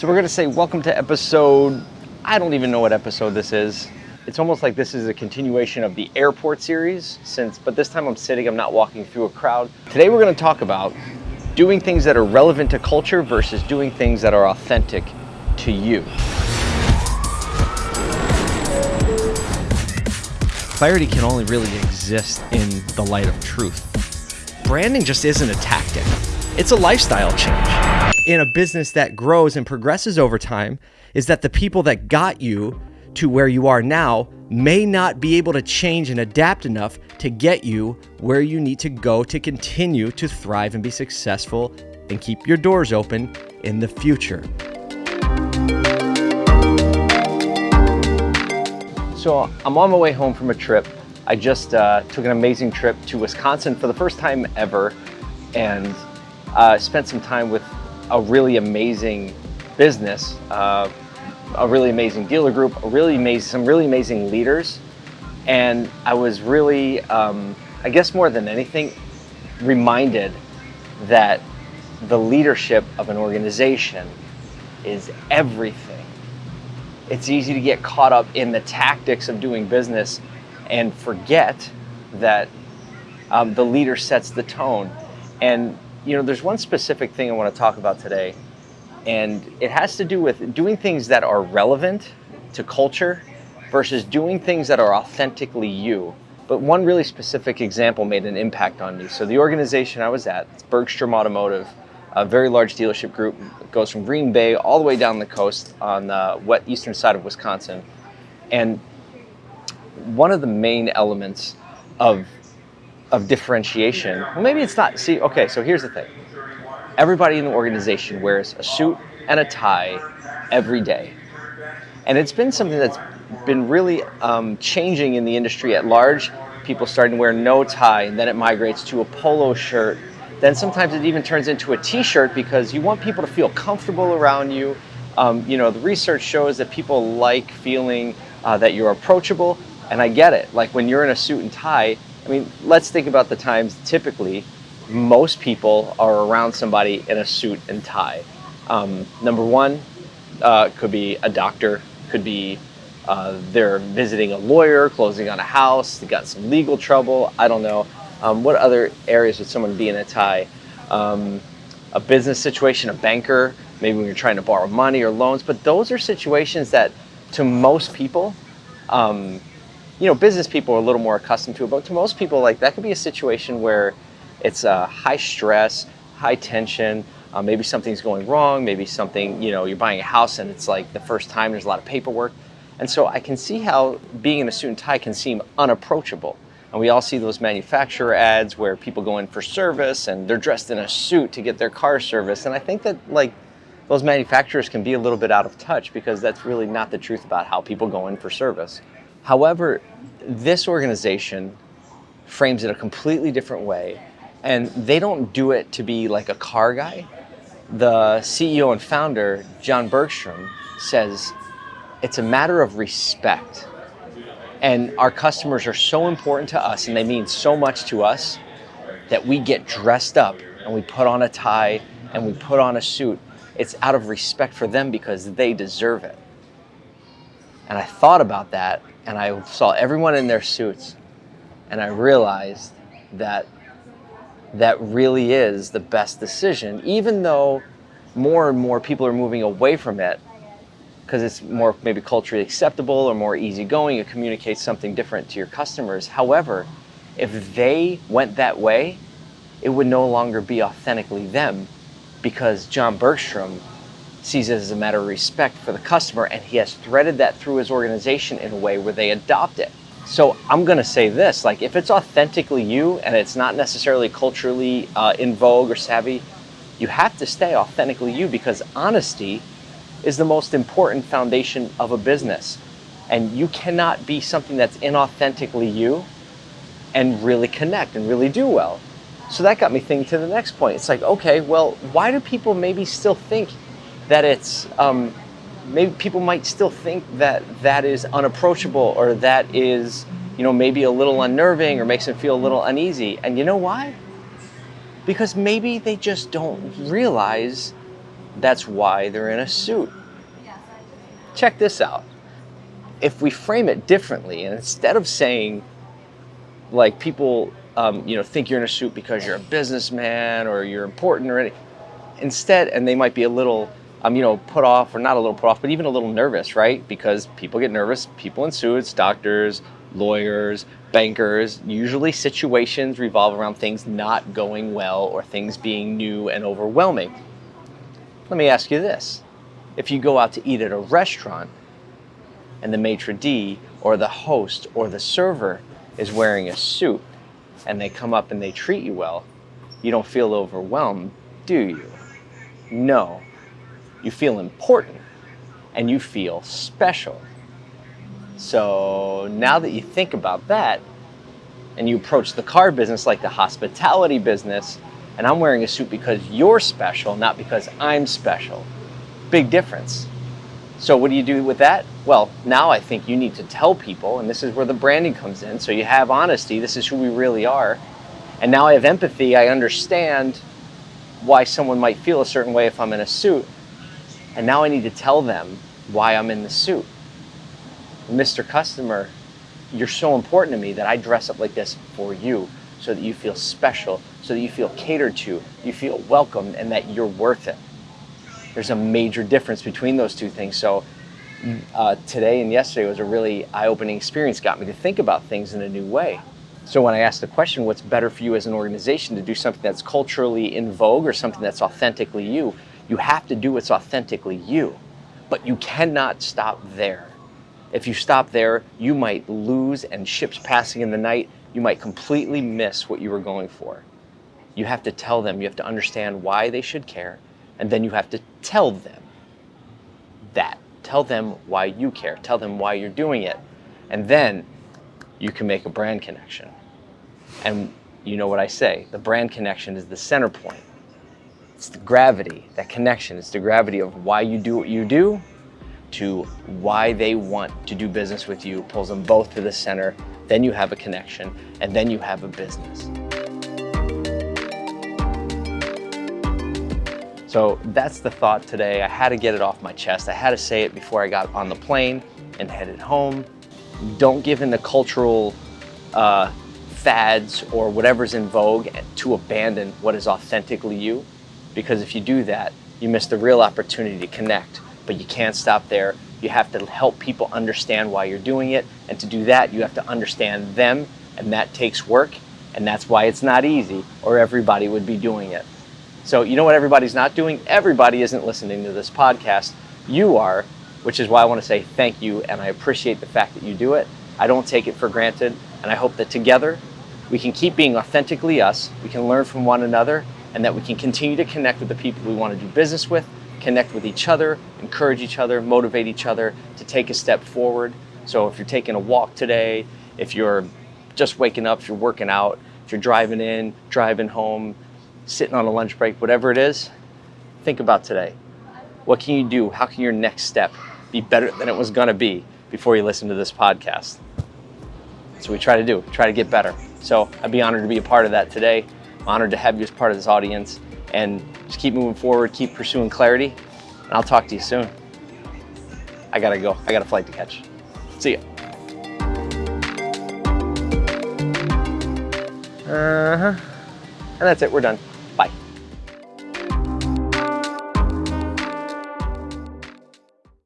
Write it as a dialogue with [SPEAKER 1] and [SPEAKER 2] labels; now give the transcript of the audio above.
[SPEAKER 1] So we're gonna say welcome to episode, I don't even know what episode this is. It's almost like this is a continuation of the airport series since, but this time I'm sitting, I'm not walking through a crowd. Today we're gonna talk about doing things that are relevant to culture versus doing things that are authentic to you. Clarity can only really exist in the light of truth. Branding just isn't a tactic. It's a lifestyle change. In a business that grows and progresses over time, is that the people that got you to where you are now may not be able to change and adapt enough to get you where you need to go to continue to thrive and be successful and keep your doors open in the future. So I'm on my way home from a trip. I just uh, took an amazing trip to Wisconsin for the first time ever and uh, spent some time with a really amazing business, uh, a really amazing dealer group, really amazing, some really amazing leaders. And I was really, um, I guess more than anything, reminded that the leadership of an organization is everything it's easy to get caught up in the tactics of doing business and forget that um, the leader sets the tone. And you know, there's one specific thing I want to talk about today, and it has to do with doing things that are relevant to culture versus doing things that are authentically you. But one really specific example made an impact on me. So the organization I was at, it's Bergstrom Automotive, a very large dealership group. It goes from Green Bay all the way down the coast on the wet eastern side of Wisconsin. And one of the main elements of, of differentiation, well, maybe it's not, see, okay, so here's the thing. Everybody in the organization wears a suit and a tie every day. And it's been something that's been really um, changing in the industry at large. People starting to wear no tie, and then it migrates to a polo shirt then sometimes it even turns into a t-shirt because you want people to feel comfortable around you. Um, you know, the research shows that people like feeling uh, that you're approachable, and I get it. Like when you're in a suit and tie, I mean, let's think about the times typically most people are around somebody in a suit and tie. Um, number one, uh, could be a doctor, could be uh, they're visiting a lawyer, closing on a house, they got some legal trouble, I don't know. Um, what other areas would someone be in a tie? Um, a business situation, a banker, maybe when you're trying to borrow money or loans, but those are situations that to most people, um, you know, business people are a little more accustomed to it, but to most people, like that could be a situation where it's uh, high stress, high tension, uh, maybe something's going wrong, maybe something, you know, you're buying a house and it's like the first time there's a lot of paperwork. And so I can see how being in a suit and tie can seem unapproachable. And we all see those manufacturer ads where people go in for service and they're dressed in a suit to get their car serviced. And I think that like those manufacturers can be a little bit out of touch because that's really not the truth about how people go in for service. However, this organization frames it a completely different way and they don't do it to be like a car guy. The CEO and founder, John Bergstrom, says it's a matter of respect. And our customers are so important to us and they mean so much to us that we get dressed up and we put on a tie and we put on a suit. It's out of respect for them because they deserve it. And I thought about that and I saw everyone in their suits and I realized that that really is the best decision, even though more and more people are moving away from it because it's more maybe culturally acceptable or more easygoing. It communicates something different to your customers. However, if they went that way, it would no longer be authentically them because John Bergstrom sees it as a matter of respect for the customer and he has threaded that through his organization in a way where they adopt it. So I'm gonna say this, like if it's authentically you and it's not necessarily culturally uh, in vogue or savvy, you have to stay authentically you because honesty is the most important foundation of a business. And you cannot be something that's inauthentically you and really connect and really do well. So that got me thinking to the next point. It's like, okay, well, why do people maybe still think that it's, um, maybe people might still think that that is unapproachable or that is, you know, maybe a little unnerving or makes them feel a little uneasy. And you know why? Because maybe they just don't realize That's why they're in a suit. Check this out. If we frame it differently, and instead of saying, like people, um, you know, think you're in a suit because you're a businessman or you're important or anything, instead, and they might be a little, um, you know, put off or not a little put off, but even a little nervous, right? Because people get nervous. People in suits, doctors, lawyers, bankers, usually situations revolve around things not going well or things being new and overwhelming. Let me ask you this. If you go out to eat at a restaurant and the maitre d' or the host or the server is wearing a suit and they come up and they treat you well, you don't feel overwhelmed, do you? No. You feel important and you feel special. So now that you think about that and you approach the car business like the hospitality business, and I'm wearing a suit because you're special, not because I'm special. Big difference. So what do you do with that? Well, now I think you need to tell people, and this is where the branding comes in. So you have honesty, this is who we really are. And now I have empathy, I understand why someone might feel a certain way if I'm in a suit. And now I need to tell them why I'm in the suit. Mr. Customer, you're so important to me that I dress up like this for you so that you feel special, so that you feel catered to, you feel welcomed, and that you're worth it. There's a major difference between those two things. So uh, today and yesterday was a really eye-opening experience, got me to think about things in a new way. So when I asked the question, what's better for you as an organization to do something that's culturally in vogue or something that's authentically you, you have to do what's authentically you, but you cannot stop there. If you stop there, you might lose and ships passing in the night, you might completely miss what you were going for. You have to tell them, you have to understand why they should care, and then you have to tell them that. Tell them why you care, tell them why you're doing it, and then you can make a brand connection. And you know what I say, the brand connection is the center point. It's the gravity, that connection. It's the gravity of why you do what you do to why they want to do business with you, pulls them both to the center, then you have a connection, and then you have a business. So that's the thought today. I had to get it off my chest. I had to say it before I got on the plane and headed home. Don't give in to cultural uh, fads or whatever's in vogue to abandon what is authentically you. Because if you do that, you miss the real opportunity to connect but you can't stop there. You have to help people understand why you're doing it. And to do that, you have to understand them, and that takes work. And that's why it's not easy, or everybody would be doing it. So, you know what everybody's not doing? Everybody isn't listening to this podcast. You are, which is why I want to say thank you, and I appreciate the fact that you do it. I don't take it for granted, and I hope that together we can keep being authentically us, we can learn from one another, and that we can continue to connect with the people we want to do business with connect with each other, encourage each other, motivate each other to take a step forward. So if you're taking a walk today, if you're just waking up, if you're working out, if you're driving in, driving home, sitting on a lunch break, whatever it is, think about today. What can you do? How can your next step be better than it was to be before you listen to this podcast? So we try to do, try to get better. So I'd be honored to be a part of that today. Honored to have you as part of this audience and just keep moving forward, keep pursuing clarity, and I'll talk to you soon. I gotta go. I got a flight to catch. See ya. Uh-huh. And that's it, we're done.